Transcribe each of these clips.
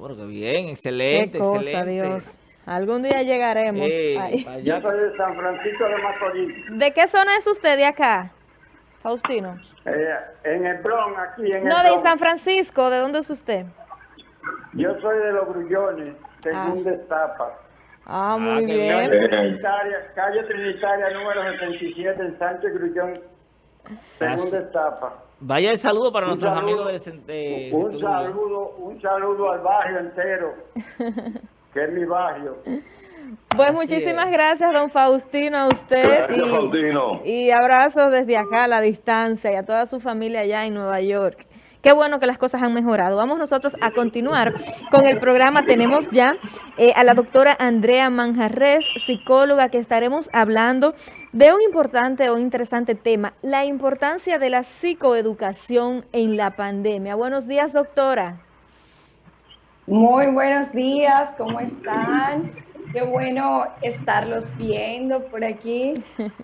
Bueno, qué bien, excelente, Qué cosa, excelente. Dios. Algún día llegaremos. Ey, Yo soy de San Francisco de Macorís, ¿De qué zona es usted de acá, Faustino? eh, en el Bronx, aquí en No, el de. San Francisco. ¿De dónde es usted? Yo soy de Los Grullones, segunda etapa. Ah, Ah, muy qué bien. Calle Trinitaria, calle Trinitaria número 77 en Sánchez Grullón, segunda etapa. Vaya el saludo para Un nuestros saludo- amigos de, de un saludo, un saludo al barrio entero, que es mi barrio. Pues Así muchísimas es. gracias, don Faustino, a usted. Gracias, Faustino. y, y abrazos desde acá a la distancia y a toda su familia allá en Nueva York. Qué bueno que las cosas han mejorado. Vamos nosotros a continuar con el programa. Tenemos ya eh, a la doctora Andrea Manjarres, psicóloga, que estaremos hablando de un importante o interesante tema, la importancia de la psicoeducación en la pandemia. Buenos días, doctora. Muy buenos días, ¿cómo están? Qué bueno estarlos viendo por aquí.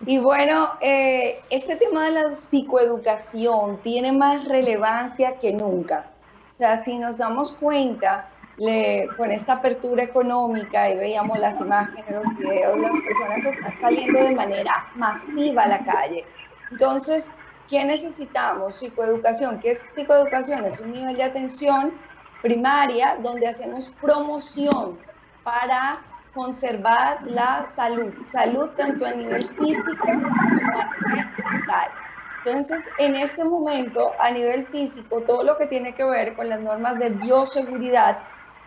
Y bueno, eh, este tema de la psicoeducación tiene más relevancia que nunca. O sea, si nos damos cuenta, le- con esta apertura económica y veíamos las imágenes, los videos, las personas están saliendo de manera masiva a la calle. Entonces, ¿qué necesitamos? Psicoeducación. ¿Qué es psicoeducación? Es un nivel de atención primaria donde hacemos promoción para conservar la salud, salud tanto a nivel físico como a nivel mental. Entonces, en este momento, a nivel físico, todo lo que tiene que ver con las normas de bioseguridad,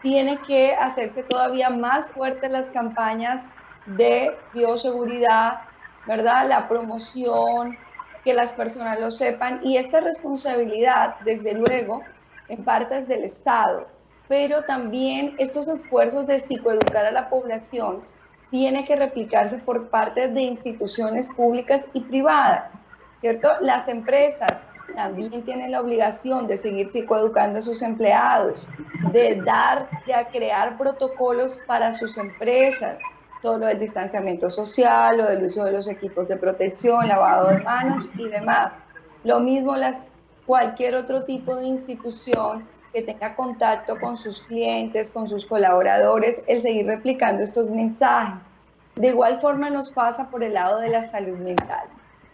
tiene que hacerse todavía más fuertes las campañas de bioseguridad, ¿verdad? La promoción, que las personas lo sepan y esta responsabilidad, desde luego, en partes del Estado, pero también estos esfuerzos de psicoeducar a la población tiene que replicarse por parte de instituciones públicas y privadas, ¿cierto? Las empresas también tienen la obligación de seguir psicoeducando a sus empleados, de dar, de crear protocolos para sus empresas, todo lo del distanciamiento social, lo del uso de los equipos de protección, lavado de manos y demás. Lo mismo las, cualquier otro tipo de institución que tenga contacto con sus clientes, con sus colaboradores, el seguir replicando estos mensajes. De igual forma nos pasa por el lado de la salud mental.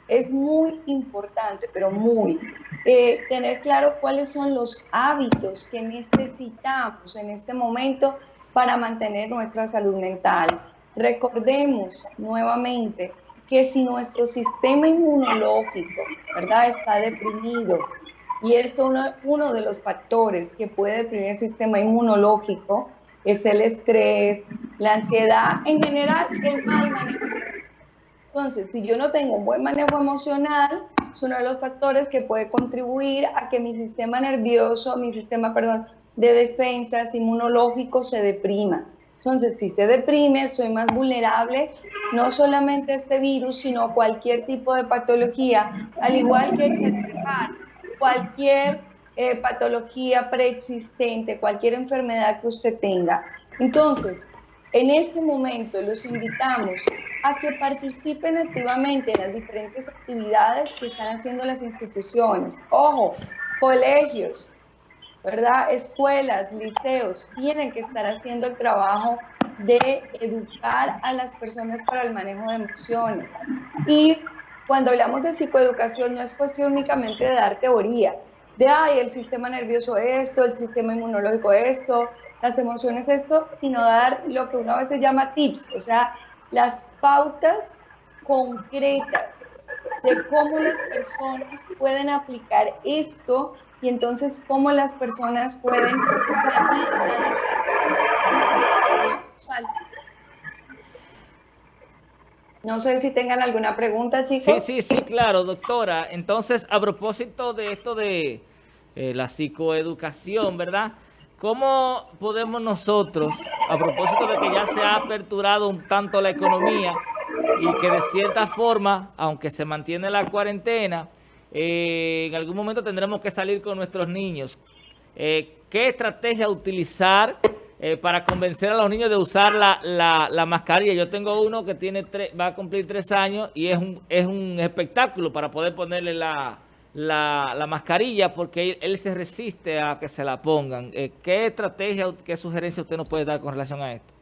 Es muy importante, pero muy, eh, tener claro cuáles son los hábitos que necesitamos en este momento para mantener nuestra salud mental. Recordemos nuevamente que si nuestro sistema inmunológico, ¿verdad?, está deprimido, y esto uno, uno de los factores que puede deprimir el sistema inmunológico es el estrés, la ansiedad, en general el mal manejo. Entonces, si yo no tengo un buen manejo emocional, es uno de los factores que puede contribuir a que mi sistema nervioso, mi sistema, perdón, de defensas inmunológico se deprima. Entonces, si se deprime, soy más vulnerable no solamente a este virus, sino a cualquier tipo de patología, al igual que exceptuar cualquier eh, patología preexistente, cualquier enfermedad que usted tenga. Entonces, en este momento los invitamos a que participen activamente en las diferentes actividades que están haciendo las instituciones. Ojo, colegios, ¿verdad? Escuelas, liceos, tienen que estar haciendo el trabajo de educar a las personas para el manejo de emociones. Y cuando hablamos de psicoeducación no es cuestión únicamente de dar teoría, de, ay, el sistema nervioso esto, el sistema inmunológico esto, las emociones esto, sino dar lo que una vez se llama tips, o sea, las pautas concretas de cómo las personas pueden aplicar esto y entonces cómo las personas pueden no sé si tengan alguna pregunta, chicos. Sí, sí, sí, claro, doctora. Entonces, a propósito de esto de eh, la psicoeducación, ¿verdad? ¿Cómo podemos nosotros, a propósito de que ya se ha aperturado un tanto la economía y que de cierta forma, aunque se mantiene la cuarentena, eh, en algún momento tendremos que salir con nuestros niños? Eh, ¿Qué estrategia utilizar eh, para convencer a los niños de usar la, la, la mascarilla? Yo tengo uno que tiene tres, va a cumplir tres años y es un, es un espectáculo para poder ponerle la, la, mascarilla porque él, se resiste a que se la pongan. Eh, ¿Qué estrategia, qué sugerencia usted nos puede dar con relación a esto?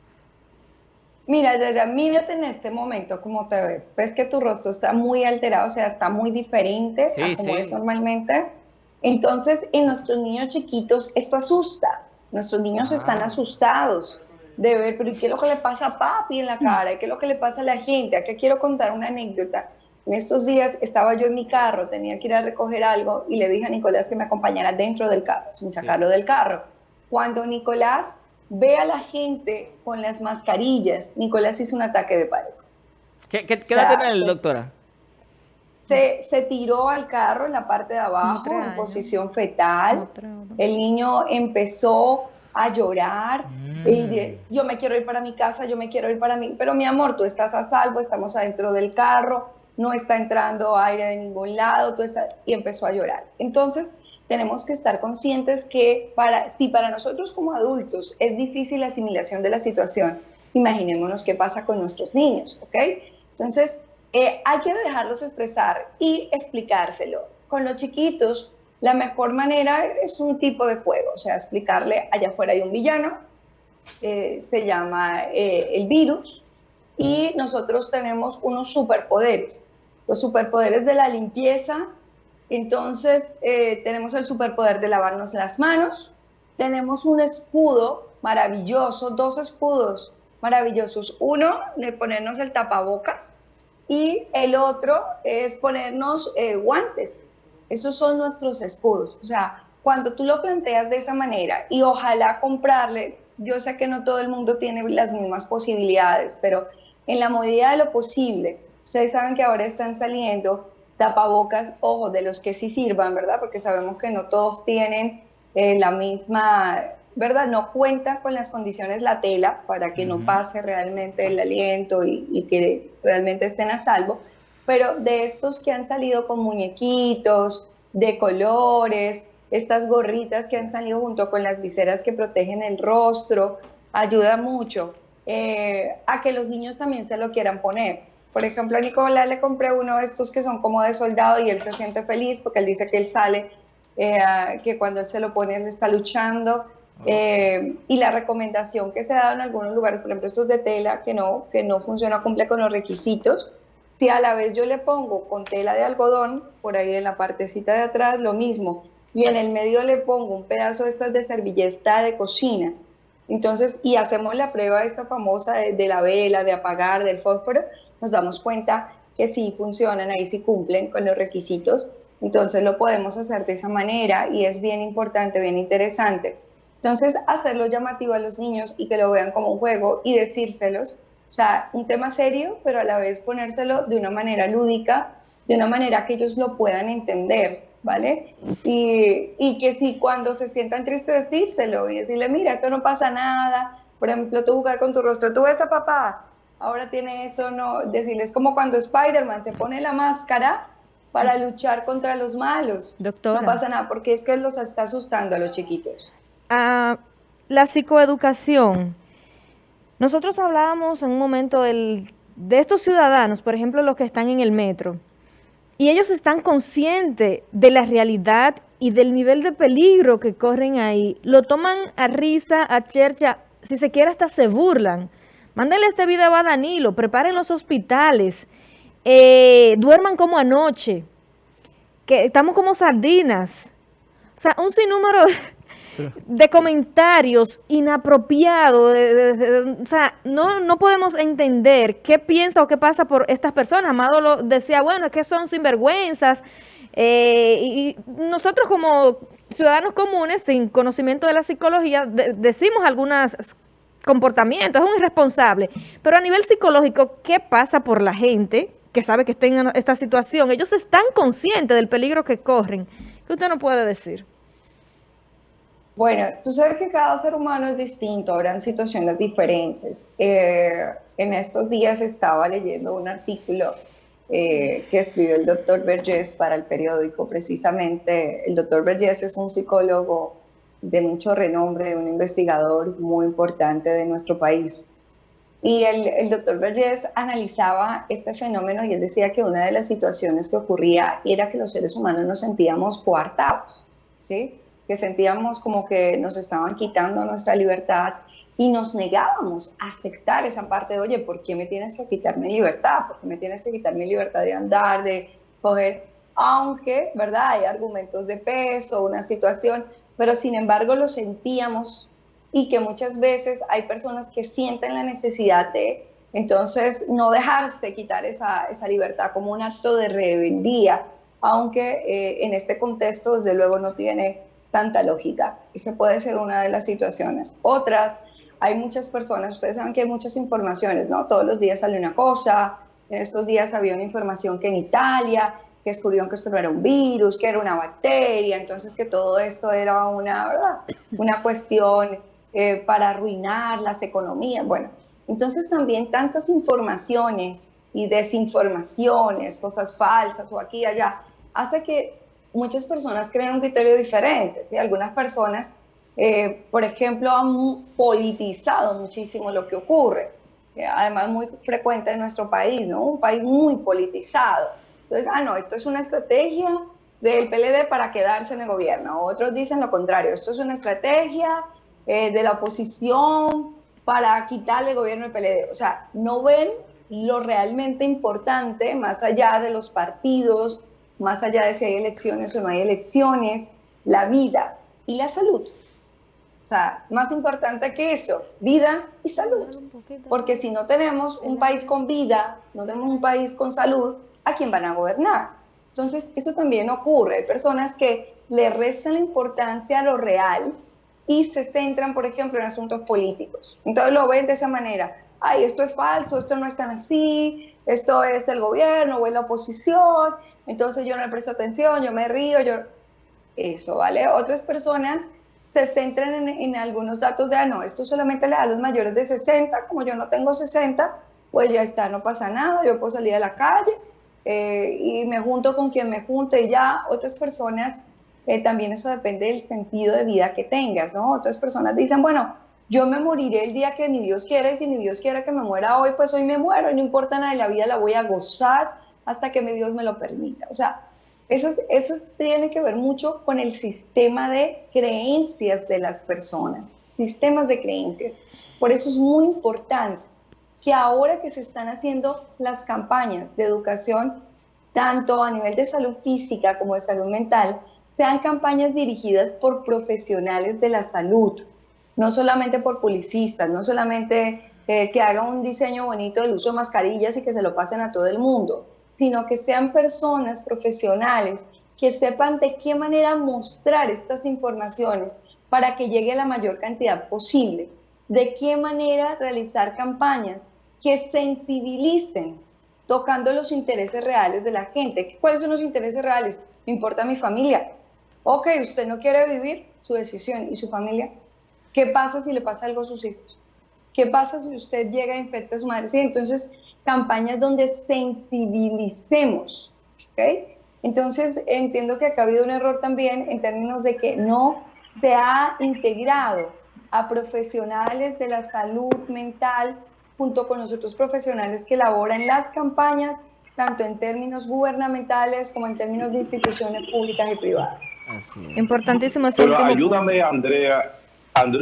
Mira, ya mírate en este momento cómo te ves. Ves que tu rostro está muy alterado, o sea, está muy diferente a como es normalmente. Entonces, en nuestros niños chiquitos esto asusta. Nuestros niños están asustados de ver, pero ¿qué es lo que le pasa a papi en la cara? ¿Qué es lo que le pasa a la gente? Aquí quiero contar una anécdota. En estos días estaba yo en mi carro, tenía que ir a recoger algo y le dije a Nicolás que me acompañara dentro del carro, sin sacarlo del carro. Cuando Nicolás ve a la gente con las mascarillas, Nicolás hizo un ataque de pánico. ¿Qué, qué, qué edad tiene el doctora? Se, se, tiró al carro en la parte de abajo, en posición fetal. El niño empezó a llorar. Mm. Y yo me quiero ir para mi casa, yo me quiero ir para mí. Pero mi amor, tú estás a salvo, estamos adentro del carro, no está entrando aire de ningún lado, tú estás... y empezó a llorar. Entonces, tenemos que estar conscientes que para, si para nosotros como adultos es difícil la asimilación de la situación, imaginémonos qué pasa con nuestros niños, ¿ok? Entonces, eh, hay que dejarlos expresar y explicárselo. Con los chiquitos, la mejor manera es un tipo de juego, o sea, explicarle, allá afuera hay un villano, eh, se llama eh, el virus, y nosotros tenemos unos superpoderes. Los superpoderes de la limpieza, entonces tenemos el superpoder de lavarnos las manos, tenemos un escudo maravilloso, dos escudos maravillosos. Uno, de ponernos el tapabocas y el otro es ponernos eh, guantes. Esos son nuestros escudos. O sea, cuando tú lo planteas de esa manera y ojalá comprarle, yo sé que no todo el mundo tiene las mismas posibilidades, pero en la medida de lo posible, ustedes saben que ahora están saliendo tapabocas, ojo, de los que sí sirvan, ¿verdad? Porque sabemos que no todos tienen eh, la misma, ¿verdad? No cuenta con las condiciones la tela para que no pase realmente el aliento y, que realmente estén a salvo, pero de estos que han salido con muñequitos, de colores, estas gorritas que han salido junto con las viseras que protegen el rostro, ayuda mucho eh, a que los niños también se lo quieran poner. Por ejemplo, a Nicolás le compré uno de estos que son como de soldado y él se siente feliz porque él dice que él sale, eh, que cuando él se lo pone él está luchando. Eh, y la recomendación que se ha dado en algunos lugares, por ejemplo, estos de tela que no, que no funciona, cumple con los requisitos. Si a la vez yo le pongo con tela de algodón, por ahí en la partecita de atrás, lo mismo. Y en el medio le pongo un pedazo de estas de servilleta de cocina. Entonces, y hacemos la prueba esta famosa de la vela, de apagar, del fósforo, nos damos cuenta que sí funcionan, ahí sí cumplen con los requisitos, entonces lo podemos hacer de esa manera y es bien importante, bien interesante. Entonces, hacerlo llamativo a los niños y que lo vean como un juego y decírselos, o sea, un tema serio, pero a la vez ponérselo de una manera lúdica, de una manera que ellos lo puedan entender, ¿vale? Y, y que si cuando se sientan tristes decírselo y decirle, mira, esto no pasa nada, por ejemplo, tú jugar con tu rostro, tú ves a papá, ahora tiene esto, no, decirles como cuando Spider-Man se pone la máscara para luchar contra los malos. Doctora. No pasa nada, porque es que los está asustando a los chiquitos. Ah, la psicoeducación. Nosotros hablábamos en un momento de estos ciudadanos, por ejemplo, los que están en el metro, y ellos están conscientes de la realidad y del nivel de peligro que corren ahí. Lo toman a risa, a chercha, si se quiere hasta se burlan. Mándenle este video a Danilo, preparen los hospitales, eh, duerman como anoche, que estamos como sardinas. O sea, un sinnúmero de, comentarios inapropiados. o sea, no, no podemos entender qué piensa o qué pasa por estas personas. Amado lo decía, bueno, es que son sinvergüenzas. Eh, y nosotros como ciudadanos comunes, sin conocimiento de la psicología, decimos algunas comportamiento, es un irresponsable. Pero a nivel psicológico, ¿qué pasa por la gente que sabe que está en esta situación? Ellos están conscientes del peligro que corren. ¿Qué usted no puede decir? Bueno, tú sabes que cada ser humano es distinto, habrán situaciones diferentes. Eh, en estos días estaba leyendo un artículo eh, que escribió el doctor Vergés para el periódico. Precisamente, el doctor Vergés es un psicólogo de mucho renombre, un investigador muy importante de nuestro país. Y el, el doctor Vergés analizaba este fenómeno y él decía que una de las situaciones que ocurría era que los seres humanos nos sentíamos coartados, ¿sí? Que sentíamos como que nos estaban quitando nuestra libertad y nos negábamos a aceptar esa parte de, oye, ¿por qué me tienes que quitar mi libertad? ¿Por qué me tienes que quitar mi libertad de andar, de coger? Aunque, ¿verdad? Hay argumentos de peso, una situación, pero sin embargo lo sentíamos y que muchas veces hay personas que sienten la necesidad de, entonces, no dejarse quitar esa, esa libertad como un acto de rebeldía, aunque eh, en este contexto, desde luego, no tiene tanta lógica. Esa puede ser una de las situaciones. Otras, hay muchas personas, ustedes saben que hay muchas informaciones, ¿no? Todos los días sale una cosa, en estos días había una información que en Italia, descubrieron que esto no era un virus, que era una bacteria, entonces que todo esto era una, ¿verdad? una cuestión eh, para arruinar las economías. Bueno, entonces también tantas informaciones y desinformaciones, cosas falsas o aquí y allá, hace que muchas personas creen un criterio diferente. ¿sí? Algunas personas, eh, por ejemplo, han politizado muchísimo lo que ocurre. además, muy frecuente en nuestro país, ¿no? Un país muy politizado. Entonces, ah, no, esto es una estrategia del PLD para quedarse en el gobierno. Otros dicen lo contrario, esto es una estrategia eh, de la oposición para quitarle el gobierno al PLD. O sea, no ven lo realmente importante, más allá de los partidos, más allá de si hay elecciones o no hay elecciones, la vida y la salud. O sea, más importante que eso, vida y salud. Porque si no tenemos un país con vida, no tenemos un país con salud, ¿a quién van a gobernar? Entonces, eso también ocurre. Hay personas que le restan la importancia a lo real y se centran, por ejemplo, en asuntos políticos. Entonces lo ven de esa manera. Ay, esto es falso, esto no es tan así, esto es el gobierno o es la oposición, entonces yo no le presto atención, yo me río, yo... Eso, ¿vale? Otras personas se centran en, algunos datos de, ah, no, esto solamente le da a los mayores de 60, como yo no tengo 60, pues ya está, no pasa nada, yo puedo salir a la calle eh, y me junto con quien me junte y ya otras personas, eh, también eso depende del sentido de vida que tengas, ¿no? Otras personas dicen, bueno, yo me moriré el día que mi Dios quiera y si mi Dios quiere que me muera hoy, pues hoy me muero, no importa nada, la vida la voy a gozar hasta que mi Dios me lo permita. O sea, eso, eso tiene que ver mucho con el sistema de creencias de las personas, sistemas de creencias. Por eso es muy importante que ahora que se están haciendo las campañas de educación, tanto a nivel de salud física como de salud mental, sean campañas dirigidas por profesionales de la salud, no solamente por publicistas, no solamente eh, que hagan un diseño bonito del uso de mascarillas y que se lo pasen a todo el mundo, sino que sean personas profesionales que sepan de qué manera mostrar estas informaciones para que llegue la mayor cantidad posible, de qué manera realizar campañas que sensibilicen tocando los intereses reales de la gente. ¿Cuáles son los intereses reales? Me importa mi familia. Ok, usted no quiere vivir, su decisión y su familia ¿Qué pasa si le pasa algo a sus hijos? ¿Qué pasa si usted llega a infectar a su madre? Sí, entonces, campañas donde sensibilicemos. ¿okay? Entonces, entiendo que acá ha habido un error también en términos de que no se ha integrado a profesionales de la salud mental junto con los otros profesionales que elaboran las campañas, tanto en términos gubernamentales como en términos de instituciones públicas y privadas. Así Importantísimo ese Pero ayúdame, Andrea,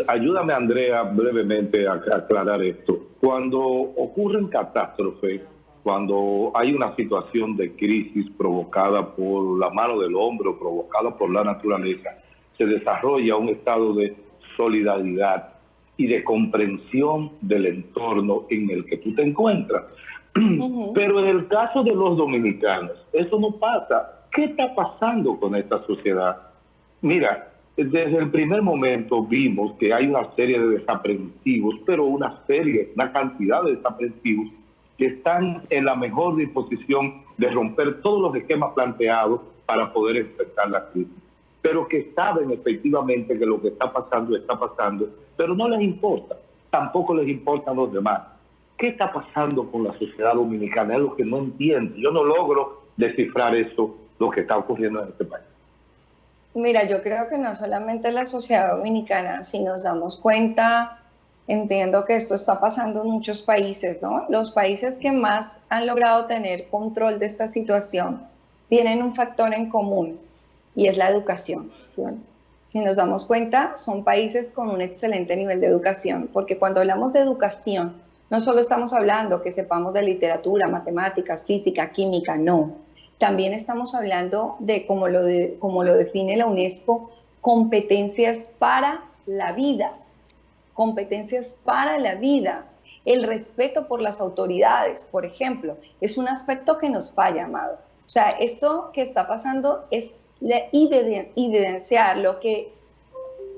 ayúdame, Andrea, brevemente a, aclarar esto. Cuando ocurren catástrofes, cuando hay una situación de crisis provocada por la mano del hombre o provocada por la naturaleza, se desarrolla un estado de solidaridad y de comprensión del entorno en el que tú te encuentras. Pero en el caso de los dominicanos, eso no pasa. ¿Qué está pasando con esta sociedad? Mira, desde el primer momento vimos que hay una serie de desaprensivos, pero una serie, una cantidad de desaprensivos que están en la mejor disposición de romper todos los esquemas planteados para poder enfrentar la crisis, pero que saben efectivamente que lo que está pasando está pasando, pero no les importa, tampoco les importan los demás. ¿Qué está pasando con la sociedad dominicana? Es lo que no entiendo. Yo no logro descifrar eso, lo que está ocurriendo en este país. Mira, yo creo que no solamente la sociedad dominicana, si nos damos cuenta, Entiendo que esto está pasando en muchos países, ¿no? Los países que más han logrado tener control de esta situación tienen un factor en común y es la educación. Si nos damos cuenta, son países con un excelente nivel de educación, porque cuando hablamos de educación, no solo estamos hablando que sepamos de literatura, matemáticas, física, química, no. También estamos hablando de, como lo, de, lo define la UNESCO, competencias para la vida, competencias para la vida, el respeto por las autoridades, por ejemplo, es un aspecto que nos falla, amado. O sea, esto que está pasando es evidenciar lo que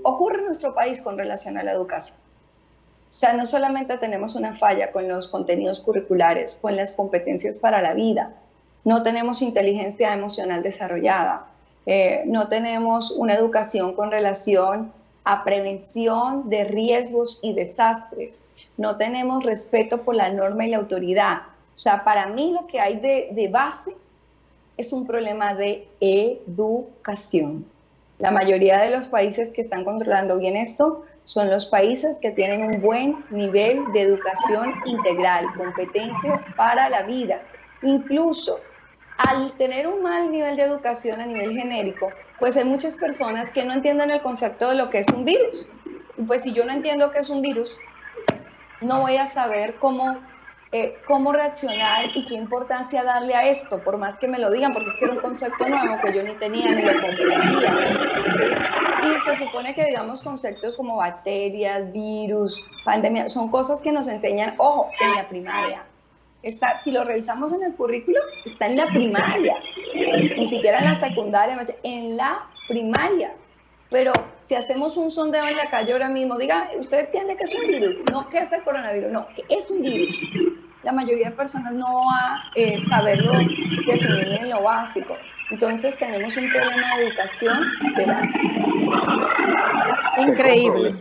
ocurre en nuestro país con relación a la educación. O sea, no solamente tenemos una falla con los contenidos curriculares, con las competencias para la vida, no tenemos inteligencia emocional desarrollada, eh, no tenemos una educación con relación a prevención de riesgos y desastres, no tenemos respeto por la norma y la autoridad. O sea, para mí lo que hay de, de base es un problema de educación. La mayoría de los países que están controlando bien esto son los países que tienen un buen nivel de educación integral, competencias para la vida. Incluso al tener un mal nivel de educación a nivel genérico, pues hay muchas personas que no entienden el concepto de lo que es un virus. Pues si yo no entiendo qué es un virus, no voy a saber cómo eh, cómo reaccionar y qué importancia darle a esto, por más que me lo digan, porque es que era un concepto nuevo que yo ni tenía ni lo comprendía. Y se supone que, digamos, conceptos como bacterias, virus, pandemia, son cosas que nos enseñan, ojo, en la primaria. Está, si lo revisamos en el currículo, está en la primaria, ni siquiera en la secundaria, en la primaria. Pero si hacemos un sondeo en la calle ahora mismo, diga, ¿usted entiende que es un virus? No, ¿qué es el coronavirus? No, ¿qué es un virus? La mayoría de personas no va a eh, saberlo definir en lo básico. Entonces tenemos un problema de educación de base. Increíble.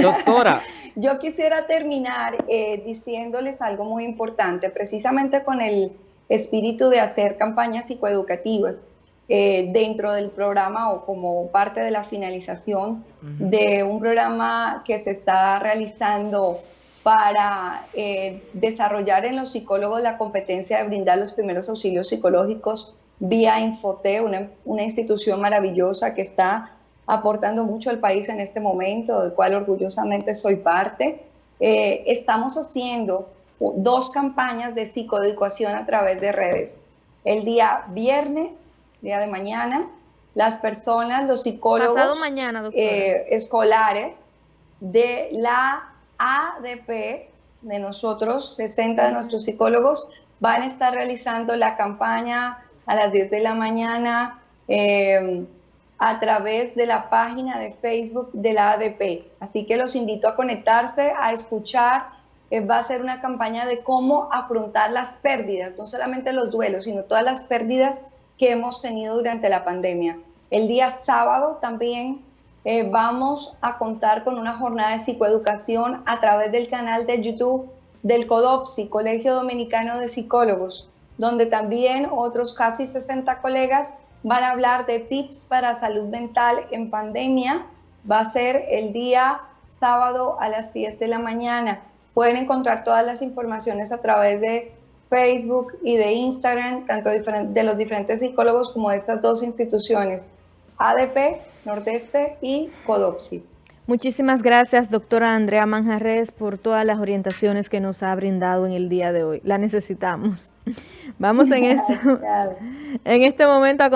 Doctora. Yo quisiera terminar eh, diciéndoles algo muy importante, precisamente con el espíritu de hacer campañas psicoeducativas. Eh, dentro del programa o como parte de la finalización de un programa que se está realizando para eh, desarrollar en los psicólogos la competencia de brindar los primeros auxilios psicológicos vía Infote, una, una institución maravillosa que está aportando mucho al país en este momento, del cual orgullosamente soy parte. Eh, estamos haciendo dos campañas de psicoeducación a través de redes. El día viernes día de mañana, las personas, los psicólogos mañana, eh, escolares de la ADP, de nosotros, 60 de nuestros psicólogos, van a estar realizando la campaña a las 10 de la mañana eh, a través de la página de Facebook de la ADP. Así que los invito a conectarse, a escuchar. Eh, va a ser una campaña de cómo afrontar las pérdidas, no solamente los duelos, sino todas las pérdidas que hemos tenido durante la pandemia. El día sábado también eh, vamos a contar con una jornada de psicoeducación a través del canal de YouTube del CODOPSI, Colegio Dominicano de Psicólogos, donde también otros casi 60 colegas van a hablar de tips para salud mental en pandemia. Va a ser el día sábado a las 10 de la mañana. Pueden encontrar todas las informaciones a través de Facebook y de Instagram, tanto de los diferentes psicólogos como de estas dos instituciones, ADP, Nordeste y CODOPSI. Muchísimas gracias, doctora Andrea Manjarres, por todas las orientaciones que nos ha brindado en el día de hoy. La necesitamos. Vamos en, este, en este momento a